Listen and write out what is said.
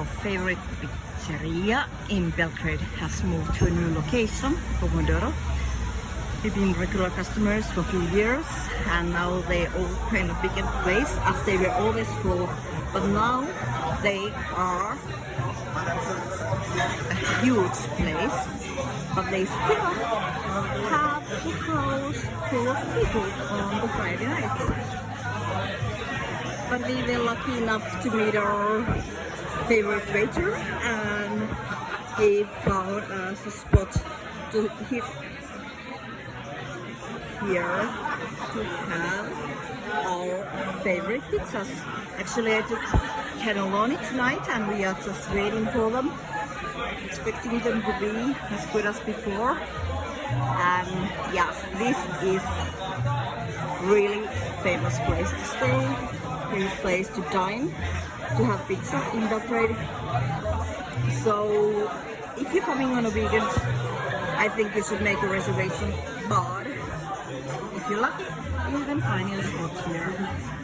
favorite pizzeria in Belgrade has moved to a new location, Pomodoro. We've been regular customers for a few years and now they open a bigger place as they were always full. But now they are a huge place, but they still have the house full of people on the Friday nights. But we were lucky enough to meet our favorite waiter and he found us a spot to hit here to have our favorite pizzas. Actually, I took cannelloni tonight and we are just waiting for them. Expecting them to be as good as before. And yeah, this is really famous place to stay, place to dine, to have pizza in Belgrade. So if you're coming on a weekend, I think you should make a reservation. But if you're lucky, you can find your spot here.